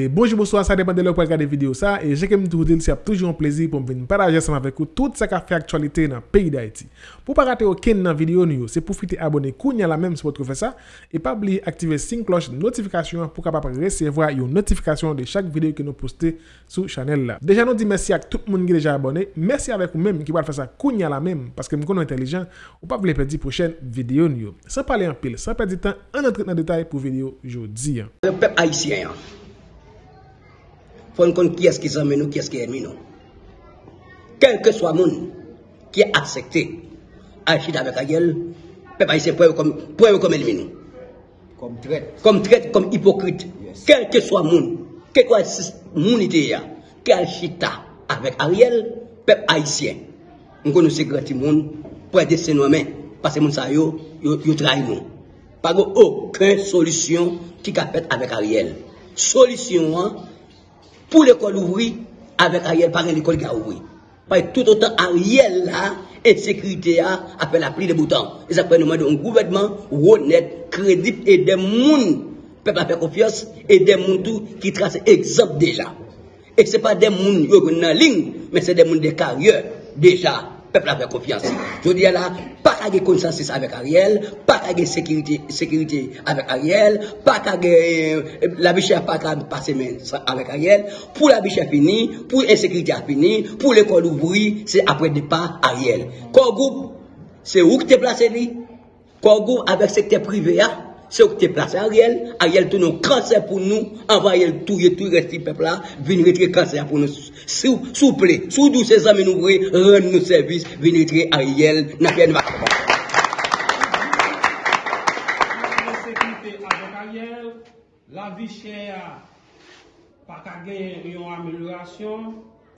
Et bonjour, bonsoir, ça dépend de l'heure pour regarder vidéo ça. Et j'ai comme tout dire, c'est toujours un plaisir pour me partager ensemble avec vous tout ce qui fait actualité dans le pays d'Haïti. Pour ne pas rater aucune vidéo, c'est profiter abonner à la même si vous faites ça. Et pas oublier d'activer la cloche de notification pour capable recevoir une notification de chaque vidéo que nous postons sur la chaîne. Là. Déjà, nous disons merci à tout le monde qui est déjà abonné. Merci avec vous-même qui va faire ça à la même parce que nous sommes intelligents. Ou pas vous perdre la prochaine vidéo. Sans parler en pile, sans perdre du temps, on entre dans le détail pour la vidéo aujourd'hui. Le peuple haïtien. Fon kon ki eski zanmen nou, ki eski enmi nou. Kelke swa moun ki aksekte Achid avek a gel, pe pa yise pwewe kom, kom enmi nou. Kom tret. Kom tret, kom hipokrit. Yes. Kelke swa moun, ke kwa moun ite ya, ke Achita avek a riel, pep haisyen. Mwen konou se grati moun, pwè de se nou men, pase moun sa yo, yo, yo trai nou. Pago okun solisyon ki kapet avek a riel. Solisyon an, pour l'école ouvrir, avec Ariel, par l'école qui a ouvert. Parce que tout autant Ariel là, insécurité a, a fait la pluie de boutons. Et ça peut nous demander un gouvernement honnête, crédible et des gens, peuple a fait confiance, et des gens qui tracent exemple déjà. Et ce n'est pas des gens qui sont en ligne, mais c'est des gens de carrière déjà peuple a fait confiance. Je dis là, pas qu'à consensus avec Ariel, pas qu'à sécurité, sécurité avec Ariel, pas qu'à la biche pas qu'à passer avec Ariel. Pour la biche fini, pour l'insécurité a fini, pour l'école ouvrir, c'est après départ Ariel. Quoi groupe, c'est où que tu es placé? Quoi groupe avec secteur privé, hein? c'est où tu placé Ariel. Ariel tout nos cancer pour nous. Envoie Ariel tout tout reste peuple là. Venez retirer cancer pour nous. S'il vous plaît, sous tous ces amis nous rendre nous service. Venez retirer Ariel. N'a rien de La vie chère, pas qu'à gagner une amélioration,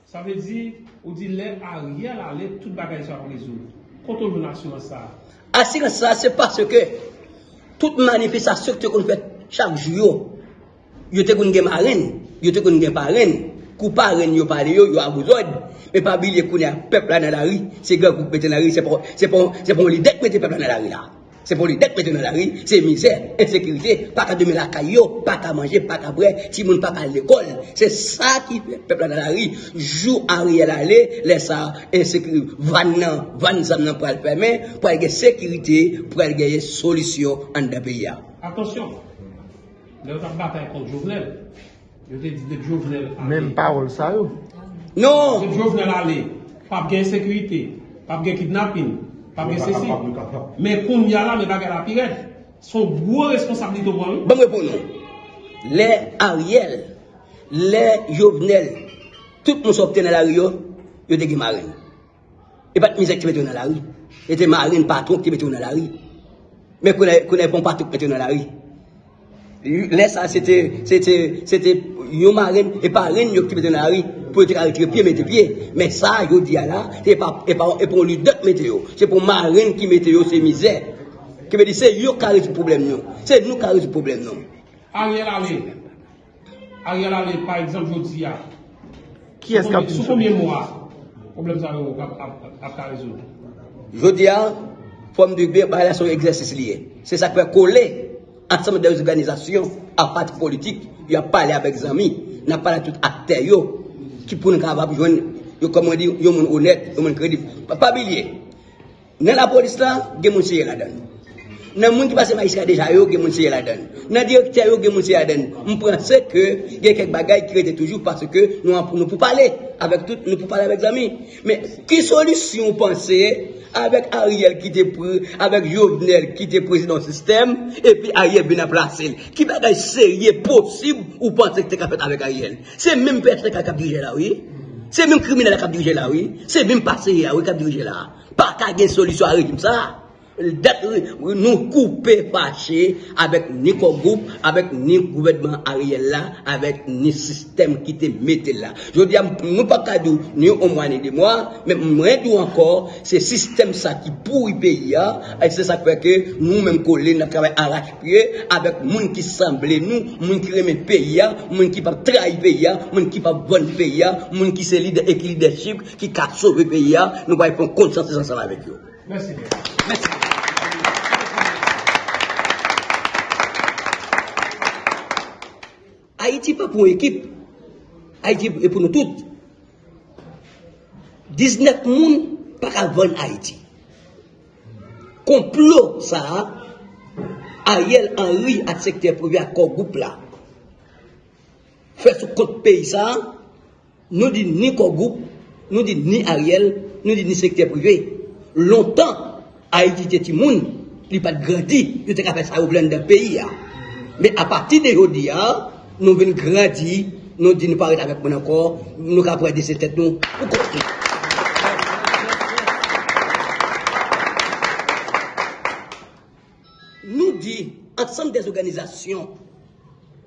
ça veut dire, ou dit, l'aide à rien, l'aide, tout bagage sur les autres. Quand on veut l'assurance ça. Assurance ça, c'est parce que toute manifestation que qu'on fait chaque jour, yo te kon gen marraine, yo te kon gen kou parraine yo yo, la c'est grand groupe mettre dans la c'est pour c'est pour l'idée mettre peuple dans la rue là. C'est pour l'idée mettre dans la rue, c'est misère, insécurité, pas qu'à demain la caillou, pas qu'à manger, pas qu'à boire, si moun pas à l'école. C'est ça qui fait peuple dans la rue. Joue Ariel aller, laisse ça insécurité, van nan, van zam nan pour le permettre, pour avoir sécurité, pour avoir solution en de pays. Attention. A bataille contre Jovenel. Je t'ai dit de Jovenel. Même parole ça, yo. Non! De Jovenel aller. Pas de sécurité. Pas de kidnapping. Pas de ceci. Mais pour nous, là, mais pas la pirate. Son gros responsabilité pour nous. Bon. Les Ariel, les Jovenel, tout le monde sortait dans la rue, ils étaient marine. Et pas de misère qui mettait dans la rue. C'était marine patron qui mettait dans la rue. Mais qu'on n'est pas patron qui mettait dans la rue. Lè sa, se te yon marèn, e parèn yon ki pète nan ari, pou ete kare tre pie, mette pie. Mè sa, yo di ala, e pou li dot mette yo. Se pou marèn ki mette yo, se mizè. Ki me di, se yo kare sou problem nou. Se nou kare sou problem nou. Ariel Ale, Ariel Ale, par exemple, yo di ya, sou koumyen mwa, problem sa yo ap kare sou? Yo di ya, fòm de bè, ba la sou egzèsis liye. Se sa kwe kole, ensemble des organisations, à parti politique, il a parlé avec les amis, il a parlé à tout acteurs qui pour nous capables joindre, comme on dit, yo mon honnête, yo mon crédible. Pas oublier. Dans la police là, il y a des gens là-dedans. Dans le monde qui passe magistrat déjà, il y a des gens là-dedans. Dans le directeur, il y a des gens là-dedans. On pense que il y a quelques bagages qui étaient toujours parce que nous nous pour parler avec tout, nous pour parler avec les amis. Mais quelle solution pensez avec Ariel qui était avec Jovenel qui était président du système, et puis Ariel vient placer. Qui bagage sérieux possible ou que tu as fait avec Ariel? C'est même personne qui a dirigé là, oui? C'est même criminel qui a dirigé là, oui? C'est même passé là, oui, a dirigé là. Pas qu'à une solution à régime ça nous couper fâchés avec ni groupe, avec ni gouvernement Ariel là, avec ni système qui te mette là. Je dis, nous pas qu'à ni au moins ni de moi, mais moi tout encore, c'est système ça qui pourrit pays, et c'est ça qui fait que nous-mêmes collés, nous travaillons arrache-pied avec gens qui semblent nous, gens qui remet pays, gens qui pas trahir pays, gens qui pas bon pays, gens qui se leader et leadership, qui a sauver pays, nous allons prendre conscience ensemble avec eux. Merci. Merci. Haïti pas pour équipe. Haïti est pour nous toutes. 19 personnes pas à vendre Haïti. Complot ça, Ariel Henry à secteur privé à corps groupe là. Fait ce compte pays ça, nous dit ni corps groupe, nous dit ni Ariel, nous dit ni secteur privé. Longtemps, Haïti était monde, il pas grandi, il était capable ça au de pays. hein. Mais à partir de aujourd'hui, hein, nous venons grandir, nous disons nous pas avec nous encore, nous capable de cette tête nous pour construire. Nous dit ensemble des organisations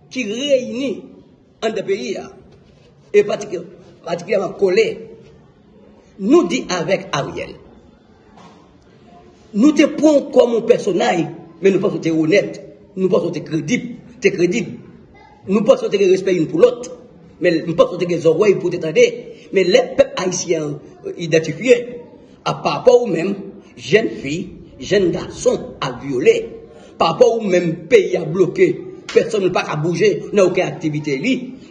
qui réunissent en des pays hein, et particu- particulièrement collés, nous dit avec Ariel. Nous te prenons comme un personnage, mais nous pensons que tu es honnête, nous pensons que tu es crédible. Nous pensons que tu respect une pour l'autre, mais nous pensons que tu as oreilles pour t'entendre. Mais les peuples haïtiens euh, identifiés, à par rapport aux mêmes, jeunes filles, jeunes garçons à violer, par rapport aux mêmes pays à bloquer, personne ne peut pas bouger, n'a aucune activité.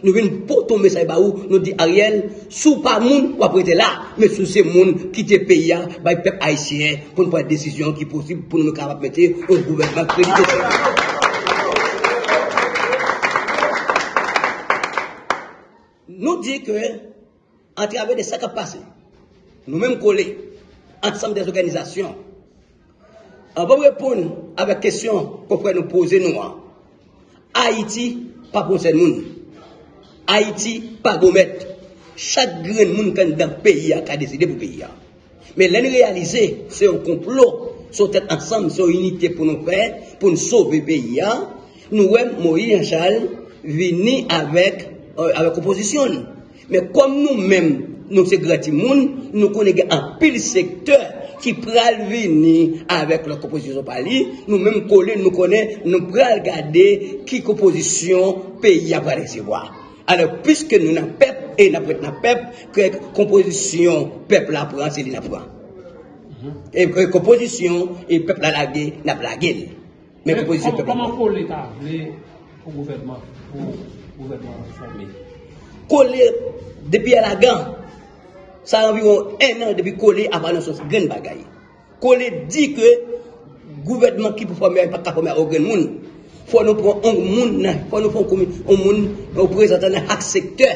Nous venons pour bah, où? Nous dit Ariel, sous pas moun, ou après là, mais sous ces moun qui te pays, bah, le peuple haïtien, pour nous prendre une décision qui est possible, pour nous capables mettre au gouvernement. Nous dit que, en travers de ça qui a passé, nous-mêmes collés, ensemble des organisations, on va répondre avec question qu'on pourrait nous poser nous. Haïti, pas pour ce monde. Haïti, pas gomet. Chaque grain de monde qui dans le pays a qu'à décider pour le pays. Mais l'année réalisée, c'est un complot. Tête ensemble, une unité pour nous faire, pour nous sauver le pays. Nous, Moïse Charles, venir avec, euh, avec opposition. Mais comme nous-mêmes, nous sommes monde, nous connaissons un pile secteur qui pral venir avec leur composition pali, nous même collés, nous connaissons, nous pral garder qui composition pays à recevoir. Alors, puisque nous n'avons peuple et nous n'avons peuple, que composition peuple la prend, c'est la prend. Mm-hmm. Et composition et peuple la laguer, n'a pas laguer. Mais composition peuple. Comment pour l'État, au gouvernement, au gouvernement formé? Coller depuis à la gant, Ça a environ un an depuis collé avant nos grande bagaille. Collé dit que le gouvernement qui peut former pas capable de former monde. Faut nous prendre un monde, faut nous prendre un monde représentant chaque secteur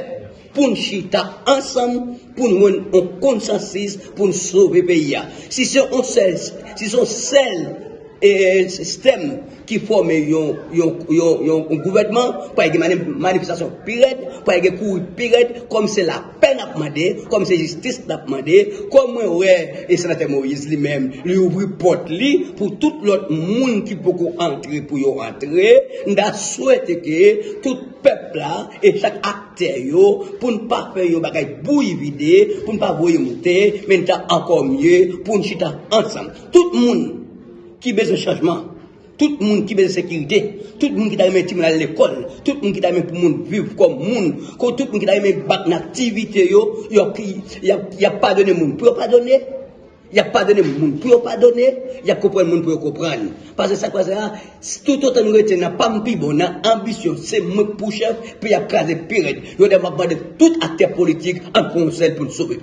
pour nous chita ensemble pour nous un consensus pour nous sauver le pays. Si c'est un seul, si c'est un seul et système qui forme un, un, un, un gouvernement pour une manifestation pire, pour une cour pire, comme c'est la peine à demander, comme c'est justice à demander, comme ouais, et sénateur Moïse lui-même, lui ouvre porte pour tout l'autre monde qui peut entrer pour y entrer, n'a souhaité que tout peuple là et chaque acteur yo, pour ne pas faire un bagage bouille vidé, pour ne pas voyer monter, mais encore mieux, pour nous chita ensemble. Tout le monde qui besoin de changement, tout le monde qui besoin de sécurité, tout le monde qui t'a aimé à l'école, tout le monde qui t'a aimé pour vivre comme monde, tout le monde qui t'a aimé battre une activité, yo, yo, il y a, a pas donné monde pour pardonner? Il n'y a pas donné monde pour pardonner, il y a comprendre monde pour comprendre. Parce que ça, quoi, ça, tout autant nous retenons, n'a pas m'pi bon, ambition, c'est moi pour chef, puis il y a crasé pire. Il y a demandé tout acteur politique en conseil pour sauver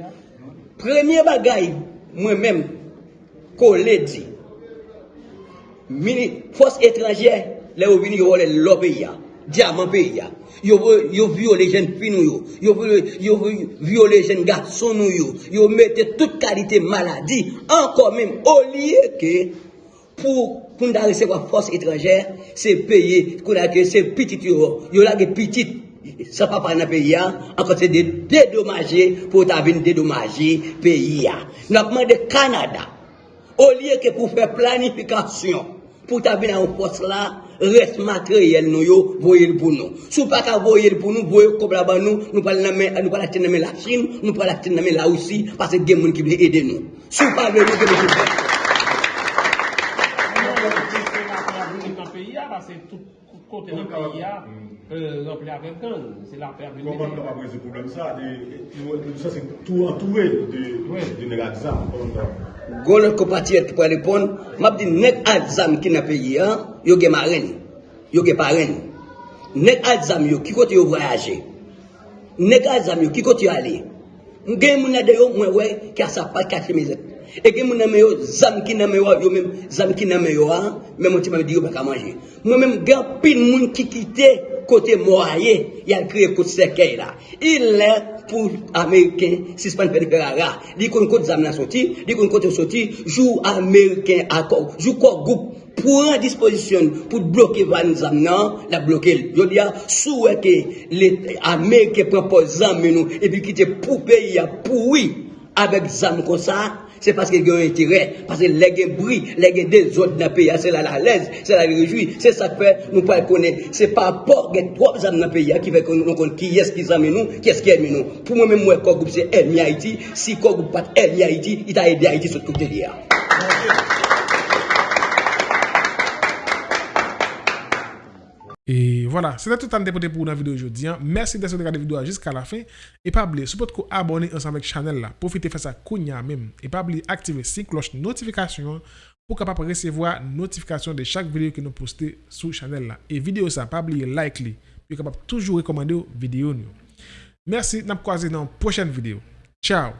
hein. Premier bagaille, moi-même, collé dit, force étrangère, yo vole l'autre pays, hein. diamant pays, hein. yo vo- yo viole les jeunes filles, vo- viole les jeunes garçons, yo, yo mette toute qualité maladie, encore même, au lieu que, pour, nous recevoir force étrangère, c'est qu'on que c'est petit, yo, yo la ça pas dans le pays, hein. encore c'est de dédommager pour ta venir dédommager le pays. hein. Nous avons demandé Canada, au lieu que pour faire planification, pour ta venir en force là, reste matériel nous yo, voyez pour nous. Si vous pas qu'à voyer pour nous, voyez comme là-bas nous, nous pas la nous pas la tenir la Chine, nous pas la tenir la aussi, parce que des gens qui veulent aider nous. Pas nous, que nous hein, parce que tout le pays, euh, rempli avec gang. C'est la paix à venir. Comment on va poser ce problème ça de- de- Ça, c'est tout entouré de, Oui. de Gon lot compatriote qui peut répondre, m'a dit nek qui dans pays hein, yo gen marraine, yo gen parraine. Nek adzam yo qui côté yo voyager. Nek adzam yo qui côté yo aller. Gen moun de yo mwen wè ki a sa pa kache mezet. E gen moun name yo, zam ki name yo avyo men, zam ki name yo an, men mwen ti mwen di yo baka manje. Mwen men gen pin moun ki kite kote mwaye, yal kriye kote sekey la. Il lè pou Ameriken, sispan peripera la. Di kon kote zam nan soti, di kon kote soti, jou Ameriken akor, jou kor goup. Pou an disposisyon pou bloke van zam nan, la bloke l. Yo diya, sou e ke Ameriken pren po zam men nou, e pi kite pou peyi ya poui, wi, avek zam kon sa, Se paske gen yon etirè, paske lè gen bri, lè gen de zot nan peya, se la la lez, se la rejoui, se sa pe nou pa konè. Se pa apor gen prop zan nan peya ki ve kon nou kon ki yes ki zan men nou, ki yes ki el men nou. Pou mwen men mwen kog goup se el mi Haiti, si kog goup pat el mi Haiti, ita el mi Haiti sot koute liya. Et voilà, c'était tout le temps de pour la vidéo aujourd'hui. Merci d'être regardé la vidéo jusqu'à la fin. Et pas oublier, si vous vous abonner ensemble avec Chanel là, profitez de faire ça Kounya même. Et pas oublier activer la cloche notification pour capable recevoir notification de chaque vidéo que nous postons sur Chanel là. Et vidéo ça, pas oublier like li, pour capable toujours recommander vidéo nous. Merci, nous croiser dans une prochaine vidéo. Ciao.